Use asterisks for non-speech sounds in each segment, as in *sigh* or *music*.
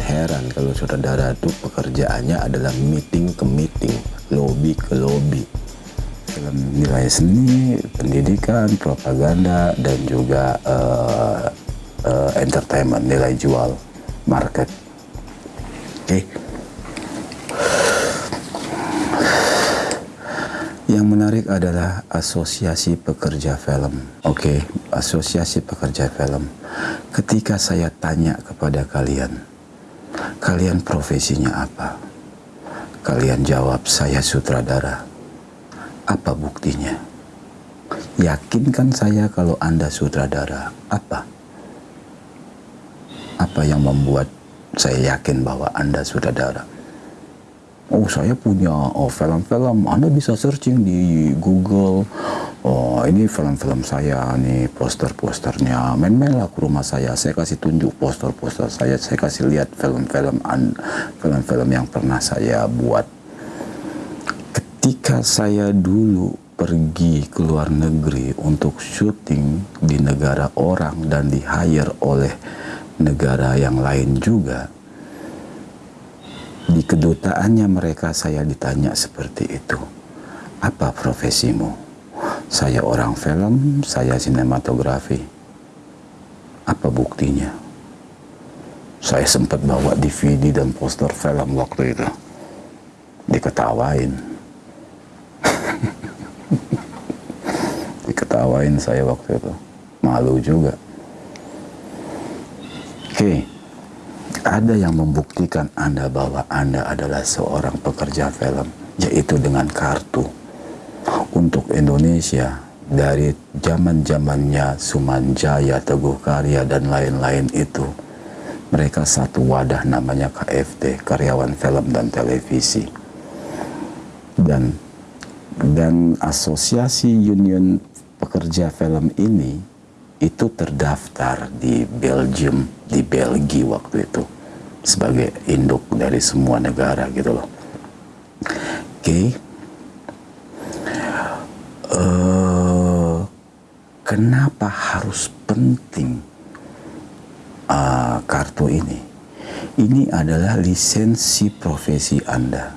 heran kalau saudara itu pekerjaannya adalah meeting ke meeting, lobby ke lobby. Dalam nilai seni, pendidikan, propaganda, dan juga uh, uh, entertainment, nilai jual, market. Oke. Okay. Yang menarik adalah asosiasi pekerja film. Oke, okay, asosiasi pekerja film. Ketika saya tanya kepada kalian, kalian profesinya apa? Kalian jawab, saya sutradara. Apa buktinya? Yakinkan saya kalau Anda sutradara. Apa? Apa yang membuat saya yakin bahwa Anda sutradara? oh saya punya oh film-film Anda bisa searching di Google oh ini film-film saya nih poster-posternya main-main lah ke rumah saya saya kasih tunjuk poster-poster saya saya kasih lihat film-film film-film yang pernah saya buat ketika saya dulu pergi ke luar negeri untuk syuting di negara orang dan di hire oleh negara yang lain juga di kedutaannya mereka saya ditanya seperti itu. Apa profesimu? Saya orang film, saya sinematografi. Apa buktinya? Saya sempat bawa DVD dan poster film waktu itu. Diketawain. *laughs* Diketawain saya waktu itu. Malu juga. Oke. Ada yang membuktikan Anda bahwa Anda adalah seorang pekerja film, yaitu dengan kartu. Untuk Indonesia, dari zaman-zamannya Sumanjaya, Teguh Karya, dan lain-lain itu, mereka satu wadah namanya KFT, Karyawan Film dan Televisi. Dan dan asosiasi union pekerja film ini itu terdaftar di Belgium, di Belgia waktu itu sebagai induk dari semua negara gitu loh. Oke. Okay. Uh, eh, kenapa harus penting uh, kartu ini? Ini adalah lisensi profesi Anda.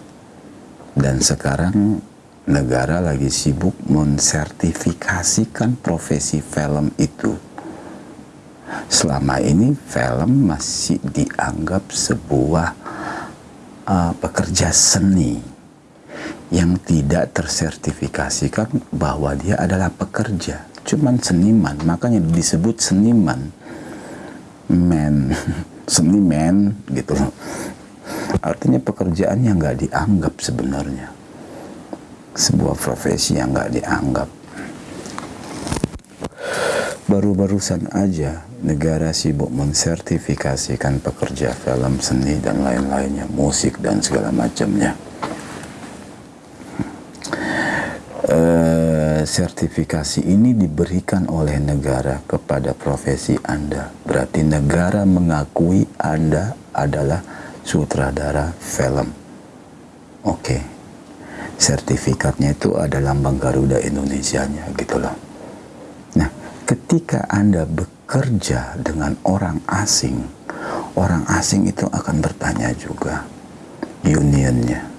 Dan sekarang negara lagi sibuk mensertifikasikan profesi film itu selama ini film masih dianggap sebuah uh, pekerja seni yang tidak tersertifikasikan bahwa dia adalah pekerja cuman seniman makanya disebut seniman. Men *laughs* seniman gitu. Artinya pekerjaan yang nggak dianggap sebenarnya. Sebuah profesi yang nggak dianggap. Baru-barusan aja negara sibuk mensertifikasikan pekerja film, seni, dan lain-lainnya, musik, dan segala macamnya. Uh, sertifikasi ini diberikan oleh negara kepada profesi Anda. Berarti negara mengakui Anda adalah sutradara film. Oke. Sertifikatnya itu ada lambang Garuda Indonesia-nya gitu loh. Nah, ketika Anda bekerja dengan orang asing, orang asing itu akan bertanya juga unionnya.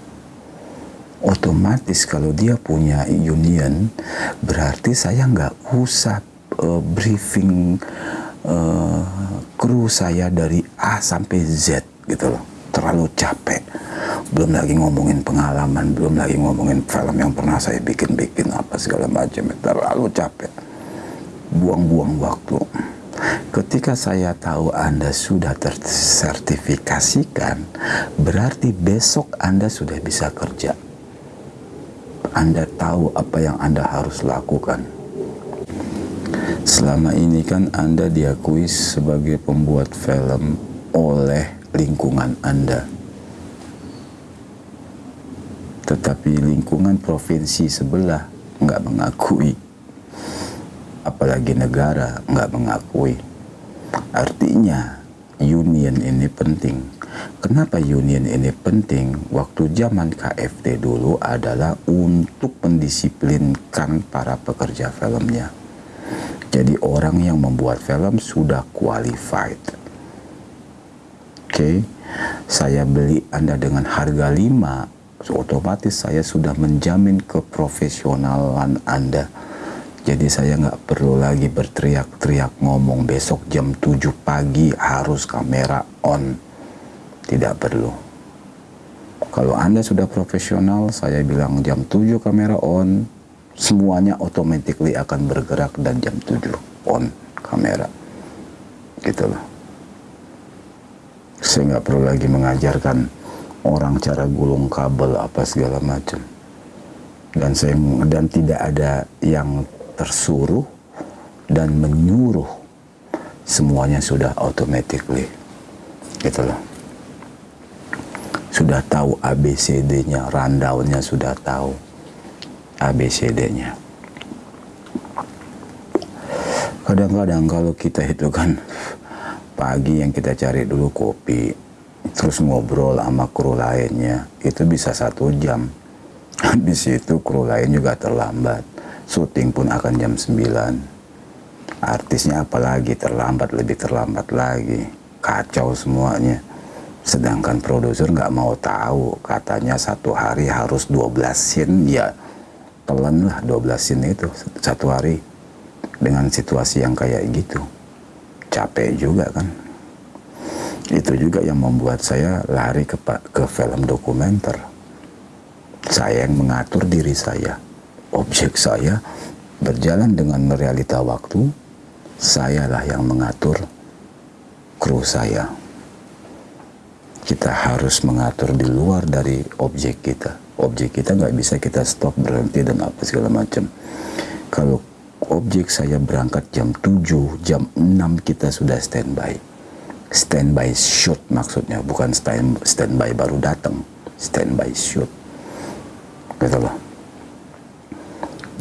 Otomatis kalau dia punya union, berarti saya nggak usah uh, briefing uh, kru saya dari A sampai Z gitu loh. Terlalu capek. Belum lagi ngomongin pengalaman, belum lagi ngomongin film yang pernah saya bikin-bikin apa segala macam. Terlalu capek. Buang-buang waktu. Ketika saya tahu Anda sudah tersertifikasikan, berarti besok Anda sudah bisa kerja. Anda tahu apa yang Anda harus lakukan. Selama ini kan Anda diakui sebagai pembuat film oleh lingkungan Anda. Tetapi lingkungan provinsi sebelah nggak mengakui. Apalagi negara nggak mengakui Artinya union ini penting. Kenapa union ini penting? Waktu zaman KFT dulu adalah untuk mendisiplinkan para pekerja filmnya. Jadi orang yang membuat film sudah qualified. okay, saya beli Anda dengan harga 5 otomatis saya sudah menjamin keprofesionalan Anda jadi saya nggak perlu lagi berteriak-teriak ngomong besok jam 7 pagi harus kamera on. Tidak perlu. Kalau Anda sudah profesional, saya bilang jam 7 kamera on, semuanya automatically akan bergerak dan jam 7 on kamera. Gitu loh. Saya nggak perlu lagi mengajarkan orang cara gulung kabel apa segala macam. Dan saya dan tidak ada yang tersuruh dan menyuruh semuanya sudah automatically gitu loh sudah tahu ABCD-nya rundown-nya sudah tahu ABCD-nya kadang-kadang kalau kita itu kan pagi yang kita cari dulu kopi terus ngobrol sama kru lainnya itu bisa satu jam. *laughs* Habis itu kru lain juga terlambat. Syuting pun akan jam 9 artisnya apalagi terlambat lebih terlambat lagi. Kacau semuanya sedangkan produser nggak mau tahu. Katanya satu hari harus 12 scene. Ya telan lah 12 scene itu satu hari. Dengan situasi yang kayak gitu. Capek juga kan. Itu juga yang membuat saya lari ke, ke film dokumenter. Saya yang mengatur diri saya. Objek saya berjalan dengan realita waktu, sayalah yang mengatur kru saya. Kita harus mengatur di luar dari objek kita. Objek kita nggak bisa kita stop berhenti dan apa segala macam. Kalau objek saya berangkat jam 7, jam 6 kita sudah standby. Standby shoot maksudnya, bukan stand, standby baru datang. Standby shoot. Gitu loh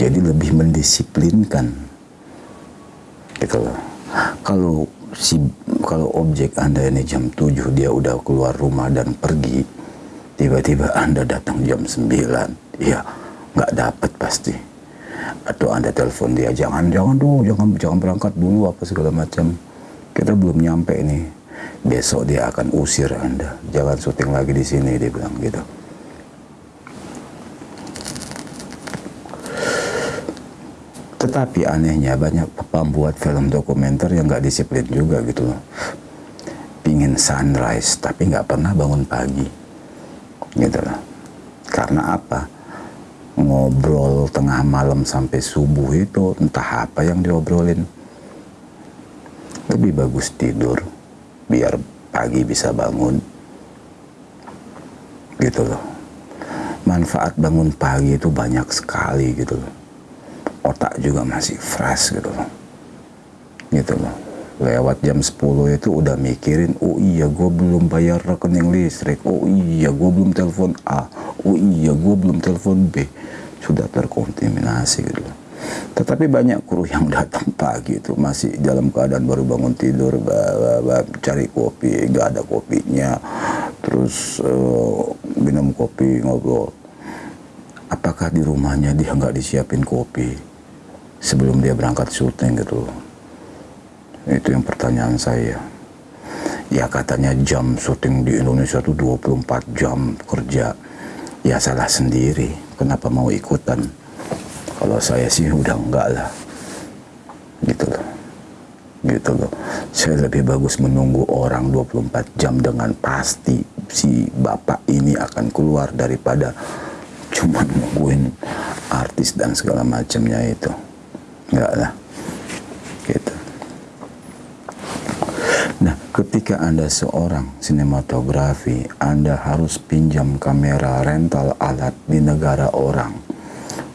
jadi lebih mendisiplinkan gitu loh kalau si kalau objek anda ini jam 7 dia udah keluar rumah dan pergi tiba-tiba anda datang jam 9 ya nggak dapat pasti. Atau anda telepon dia jangan jangan dulu jangan jangan berangkat dulu apa segala macam. Kita belum nyampe ini besok dia akan usir anda. Jangan syuting lagi di sini dia bilang gitu Tetapi anehnya banyak pembuat film dokumenter yang nggak disiplin juga gitu loh. Pingin sunrise tapi nggak pernah bangun pagi. Gitu loh. Karena apa? Ngobrol tengah malam sampai subuh itu entah apa yang diobrolin. Lebih bagus tidur biar pagi bisa bangun. Gitu loh. Manfaat bangun pagi itu banyak sekali gitu loh otak juga masih fresh gitu loh. Gitu loh. Lewat jam 10 itu udah mikirin oh iya gue belum bayar rekening listrik. Oh iya gue belum telepon A. Oh iya gue belum telepon B. Sudah terkontaminasi gitu loh. Tetapi banyak kru yang *laughs* datang pagi itu masih dalam keadaan baru bangun tidur bah, bah, cari kopi gak ada kopinya. Terus uh, minum kopi ngobrol. Apakah di rumahnya dia nggak disiapin kopi sebelum dia berangkat syuting gitu. Itu yang pertanyaan saya. Ya katanya jam syuting di Indonesia itu 24 jam kerja. Ya salah sendiri. Kenapa mau ikutan? Kalau saya sih udah enggak lah. Gitu loh. Gitu loh. Saya lebih bagus menunggu orang 24 jam dengan pasti si bapak ini akan keluar daripada cuma nungguin artis dan segala macamnya itu enggak lah. Gitu. Nah ketika anda seorang sinematografi anda harus pinjam kamera rental alat di negara orang.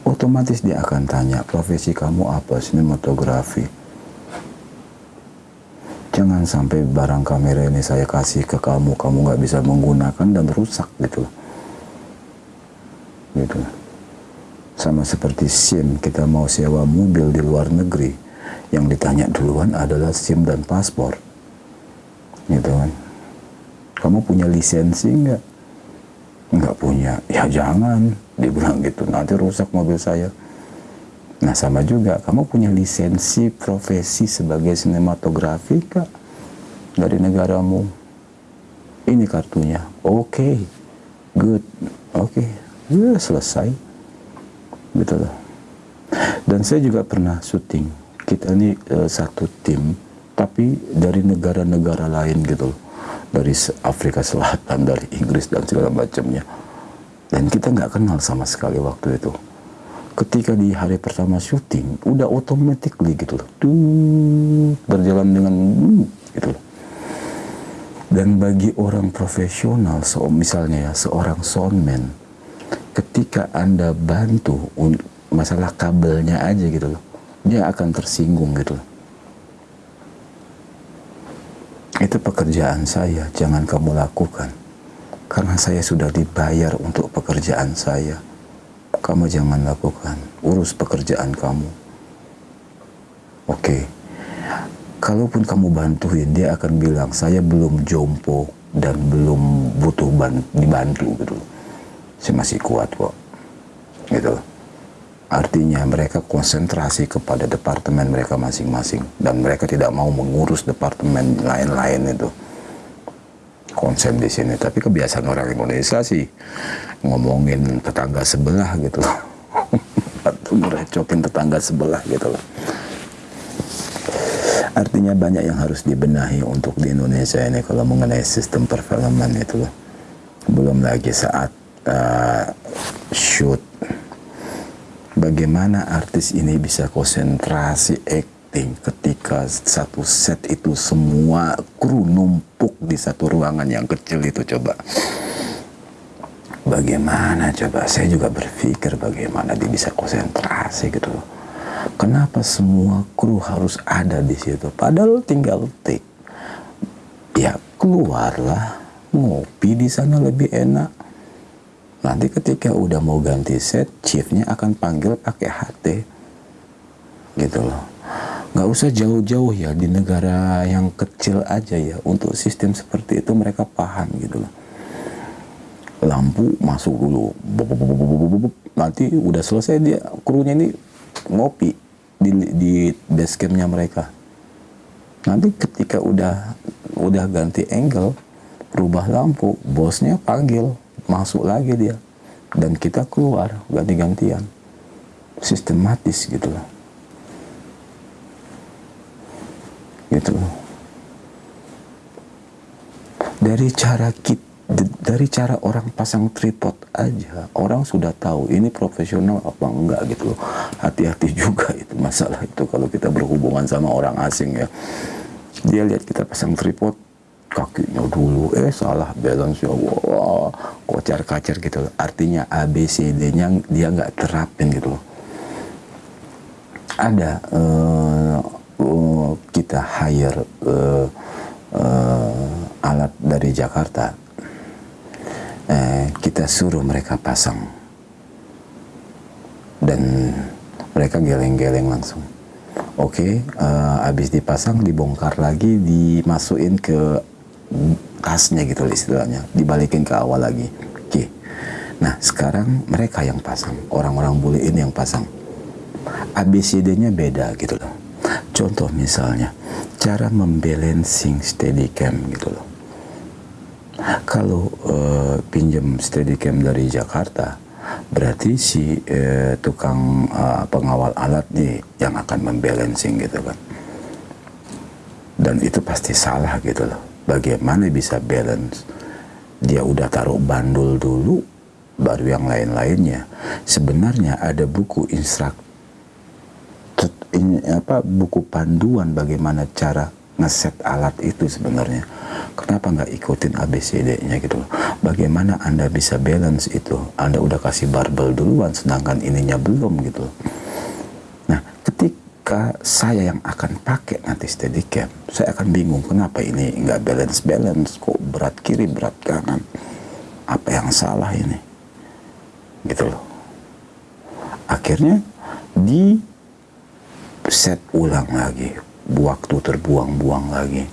Otomatis dia akan tanya profesi kamu apa sinematografi? Jangan sampai barang kamera ini saya kasih ke kamu kamu nggak bisa menggunakan dan rusak gitu. Gitu sama seperti SIM, kita mau sewa mobil di luar negeri, yang ditanya duluan adalah SIM dan paspor. Gitu kan. Kamu punya lisensi nggak? Nggak punya. Ya jangan, dibilang gitu, nanti rusak mobil saya. Nah sama juga, kamu punya lisensi profesi sebagai sinematografi kak dari negaramu? ini kartunya oke okay. good oke okay. ya selesai gitu loh. Dan saya juga pernah syuting. Kita ini uh, satu tim tapi dari negara-negara lain gitu loh. Dari Afrika Selatan dari Inggris dan segala macamnya. Dan kita nggak kenal sama sekali waktu itu. Ketika di hari pertama syuting udah automatically gitu loh. Tuh berjalan dengan gitu loh. Dan bagi orang profesional so misalnya ya seorang soundman ketika anda bantu masalah kabelnya aja gitu loh dia akan tersinggung gitu loh itu pekerjaan saya jangan kamu lakukan karena saya sudah dibayar untuk pekerjaan saya kamu jangan lakukan. Urus pekerjaan kamu. Oke. Okay. Kalaupun kamu bantuin, dia akan bilang, saya belum jompo dan belum butuh dibantu gitu. Saya masih kuat kok. Gitu. Artinya mereka konsentrasi kepada departemen mereka masing-masing dan mereka tidak mau mengurus departemen lain-lain itu konsen di sini. Tapi kebiasaan orang Indonesia sih ngomongin tetangga sebelah gitu. Atau merecokin tetangga sebelah gitu loh. Artinya banyak yang harus dibenahi untuk di Indonesia ini kalau mengenai sistem perfilman itu. Belum lagi saat uh, shoot. Bagaimana artis ini bisa konsentrasi acting ketika satu set itu semua kru numpuk di satu ruangan yang kecil itu coba. Bagaimana coba? Saya juga berpikir bagaimana dia bisa konsentrasi gitu. Kenapa semua kru harus ada di situ? Padahal tinggal take ya keluarlah. Ngopi di sana lebih enak nanti ketika udah mau ganti set chiefnya akan panggil pakai HT gitu loh. Nggak usah jauh-jauh ya di negara yang kecil aja ya. Untuk sistem seperti itu mereka paham gitu loh. Lampu masuk dulu. Nanti udah selesai dia krunya ini ngopi di, di base campnya mereka. Nanti ketika udah udah ganti angle rubah lampu bosnya panggil masuk lagi dia. Dan kita keluar ganti-gantian sistematis gitu loh. Gitu dari cara kita dari cara orang pasang tripod aja orang sudah tahu ini profesional apa enggak gitu loh. Hati-hati juga *laughs* itu masalah itu kalau kita berhubungan sama orang asing ya. Dia lihat kita pasang tripod kakinya dulu eh salah balance ya wah kocar kacir gitu loh artinya ABCD nya dia nggak terapin gitu loh. Ada uh, uh, kita hire uh, uh, alat dari Jakarta. Uh, kita suruh mereka pasang. Dan mereka geleng-geleng langsung. Oke okay, uh, habis dipasang dibongkar lagi dimasukin ke tasnya gitu istilahnya. Dibalikin ke awal lagi. Oke. Nah sekarang mereka yang pasang. Orang-orang bule ini yang pasang. ABCD-nya beda gitu loh. Contoh misalnya cara membalancing steadicam gitu loh. Kalau uh, pinjam steadicam dari Jakarta berarti si uh, tukang uh, pengawal alat nih yang akan membalancing gitu kan. Dan itu pasti salah gitu loh bagaimana bisa balance? Dia udah taruh bandul dulu baru yang lain-lainnya. Sebenarnya ada buku instruk apa buku panduan bagaimana cara ngeset alat itu sebenarnya. Kenapa nggak ikutin ABCD-nya gitu bagaimana anda bisa balance itu? Anda udah kasih barbel duluan sedangkan ininya belum gitu ketika saya yang akan pakai nanti steadicam, saya akan bingung kenapa ini nggak balance-balance, kok berat kiri, berat kanan. Apa yang salah ini? Gitu loh. Akhirnya di set ulang lagi, waktu terbuang-buang lagi